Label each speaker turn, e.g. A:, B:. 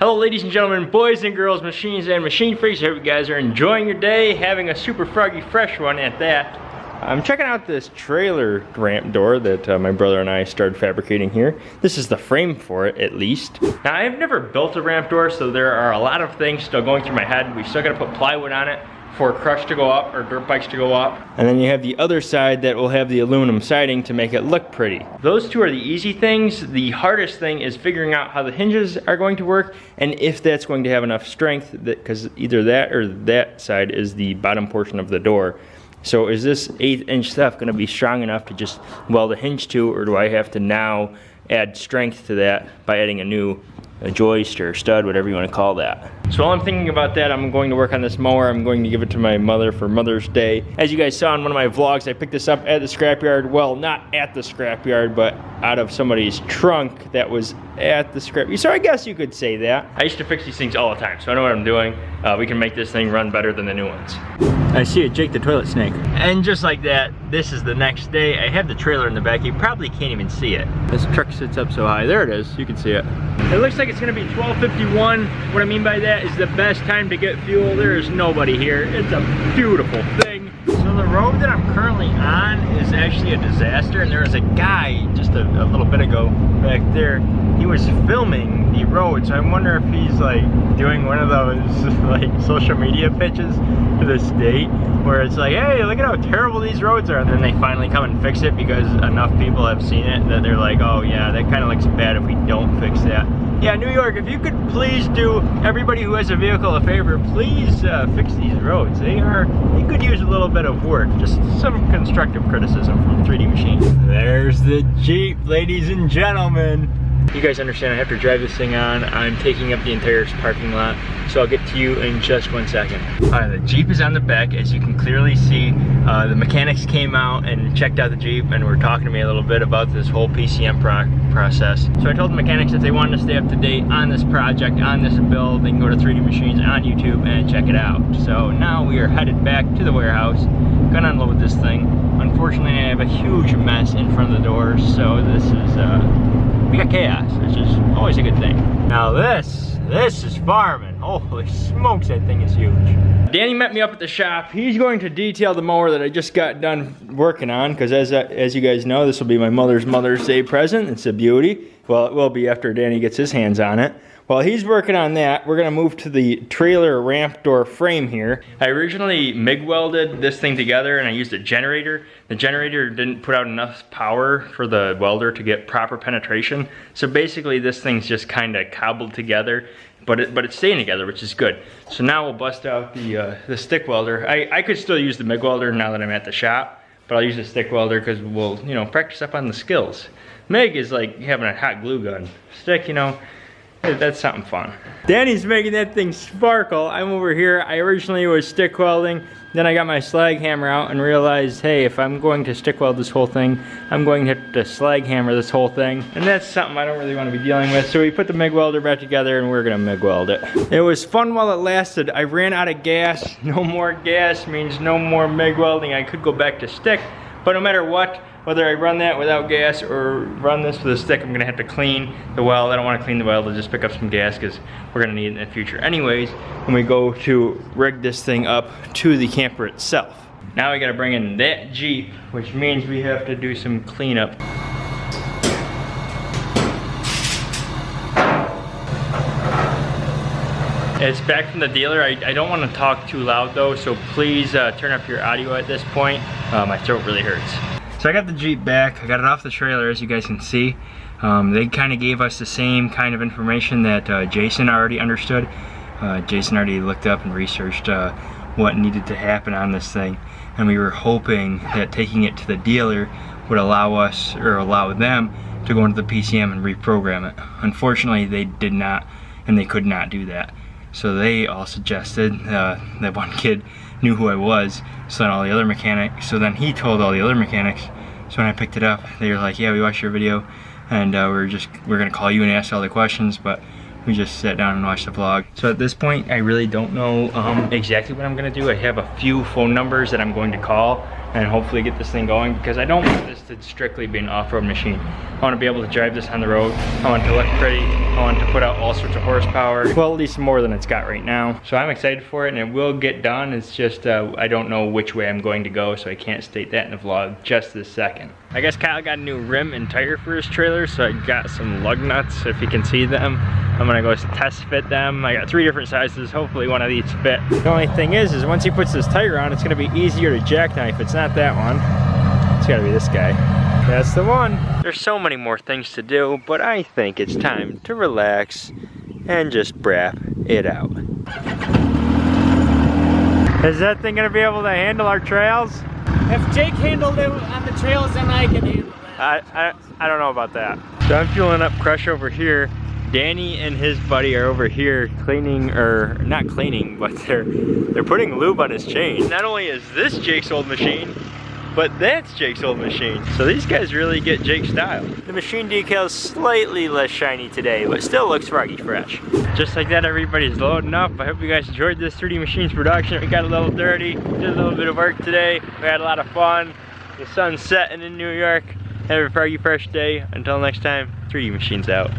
A: Hello ladies and gentlemen, boys and girls, machines and machine freaks. I hope you guys are enjoying your day, having a super froggy fresh one at that. I'm checking out this trailer ramp door that uh, my brother and I started fabricating here. This is the frame for it, at least. Now, I've never built a ramp door, so there are a lot of things still going through my head. We still gotta put plywood on it for crush to go up or dirt bikes to go up. And then you have the other side that will have the aluminum siding to make it look pretty. Those two are the easy things. The hardest thing is figuring out how the hinges are going to work and if that's going to have enough strength because either that or that side is the bottom portion of the door. So is this eighth inch stuff gonna be strong enough to just weld a hinge to or do I have to now add strength to that by adding a new a joist or stud, whatever you want to call that. So while I'm thinking about that, I'm going to work on this mower. I'm going to give it to my mother for Mother's Day. As you guys saw in one of my vlogs, I picked this up at the scrapyard. Well, not at the scrapyard, but out of somebody's trunk that was at the scrap. So I guess you could say that. I used to fix these things all the time, so I know what I'm doing. Uh, we can make this thing run better than the new ones. I see it, Jake the toilet snake. And just like that, this is the next day. I have the trailer in the back. You probably can't even see it. This truck sits up so high. There it is. You can see it. It looks like it's gonna be 1251. What I mean by that is the best time to get fuel. There is nobody here. It's a beautiful thing. So the road that I'm currently on is actually a disaster and there was a guy just a, a little bit ago back there. He was filming the road so I wonder if he's like doing one of those like social media pitches to the state where it's like hey look at how terrible these roads are and then they finally come and fix it because enough people have seen it that they're like oh yeah that kind of looks bad if we don't fix that yeah, New York, if you could please do everybody who has a vehicle a favor, please uh, fix these roads. They are, they could use a little bit of work. Just some constructive criticism from 3D Machine. There's the Jeep, ladies and gentlemen. You guys understand I have to drive this thing on. I'm taking up the entire parking lot, so I'll get to you in just one second. All right, the Jeep is on the back. As you can clearly see, uh, the mechanics came out and checked out the Jeep and were talking to me a little bit about this whole PCM pro process. So I told the mechanics that they wanted to stay up to date on this project, on this build, they can go to 3D Machines on YouTube and check it out. So now we are headed back to the warehouse, gonna unload this thing. Unfortunately, I have a huge mess in front of the door, so this is, uh, we got chaos, which is always a good thing. Now this, this is farming. Holy smokes, that thing is huge. Danny met me up at the shop. He's going to detail the mower that I just got done working on, because as, as you guys know, this will be my mother's Mother's Day present. It's a beauty. Well, it will be after Danny gets his hands on it. While he's working on that, we're gonna move to the trailer ramp door frame here. I originally MIG welded this thing together and I used a generator. The generator didn't put out enough power for the welder to get proper penetration. So basically this thing's just kinda cobbled together but it, but it's staying together, which is good. So now we'll bust out the, uh, the stick welder. I, I could still use the MIG welder now that I'm at the shop, but I'll use the stick welder because we'll, you know, practice up on the skills. MIG is like having a hot glue gun. Stick, you know, that's something fun. Danny's making that thing sparkle. I'm over here. I originally was stick welding. Then I got my slag hammer out and realized, hey, if I'm going to stick weld this whole thing, I'm going to have to slag hammer this whole thing. And that's something I don't really want to be dealing with. So we put the MIG welder back together and we're gonna MIG weld it. It was fun while it lasted. I ran out of gas. No more gas means no more MIG welding. I could go back to stick, but no matter what, whether I run that without gas or run this with a stick, I'm gonna have to clean the weld. I don't wanna clean the weld, I'll just pick up some gas because we're gonna need it in the future anyways when we go to rig this thing up to the camper itself. Now we gotta bring in that Jeep, which means we have to do some cleanup. It's back from the dealer. I, I don't want to talk too loud though, so please uh, turn up your audio at this point. Uh, my throat really hurts. So I got the Jeep back. I got it off the trailer as you guys can see. Um, they kind of gave us the same kind of information that uh, Jason already understood. Uh, Jason already looked up and researched uh, what needed to happen on this thing. And we were hoping that taking it to the dealer would allow us, or allow them, to go into the PCM and reprogram it. Unfortunately, they did not, and they could not do that. So they all suggested, uh, that one kid knew who I was, so then all the other mechanics, so then he told all the other mechanics, so when I picked it up, they were like, yeah, we watched your video, and uh, we're just, we're gonna call you and ask all the questions, but we just sat down and watched the vlog. So at this point, I really don't know um, exactly what I'm gonna do. I have a few phone numbers that I'm going to call and hopefully get this thing going because I don't want this to strictly be an off-road machine. I want to be able to drive this on the road. I want it to look pretty. I want to put out all sorts of horsepower. Well, at least more than it's got right now. So I'm excited for it and it will get done. It's just, uh, I don't know which way I'm going to go, so I can't state that in the vlog just this second. I guess Kyle got a new rim and tire for his trailer, so I got some lug nuts, if you can see them. I'm gonna go test fit them. I got three different sizes. Hopefully one of these fit. The only thing is, is once he puts this tire on, it's gonna be easier to jackknife. It's not that one. It's gotta be this guy. That's the one. There's so many more things to do, but I think it's time to relax and just brap it out. Is that thing gonna be able to handle our trails?
B: If Jake handled it on the trails, then I can handle it.
A: I, I, I don't know about that. So I'm fueling up Crush over here Danny and his buddy are over here cleaning, or not cleaning, but they're they're putting lube on his chain. Not only is this Jake's old machine, but that's Jake's old machine. So these guys really get Jake style. The machine decal is slightly less shiny today, but still looks froggy fresh. Just like that, everybody's loading up. I hope you guys enjoyed this 3D Machines production. We got a little dirty, did a little bit of work today. We had a lot of fun. The sun's setting in New York. Have a froggy fresh day. Until next time, 3D Machines out.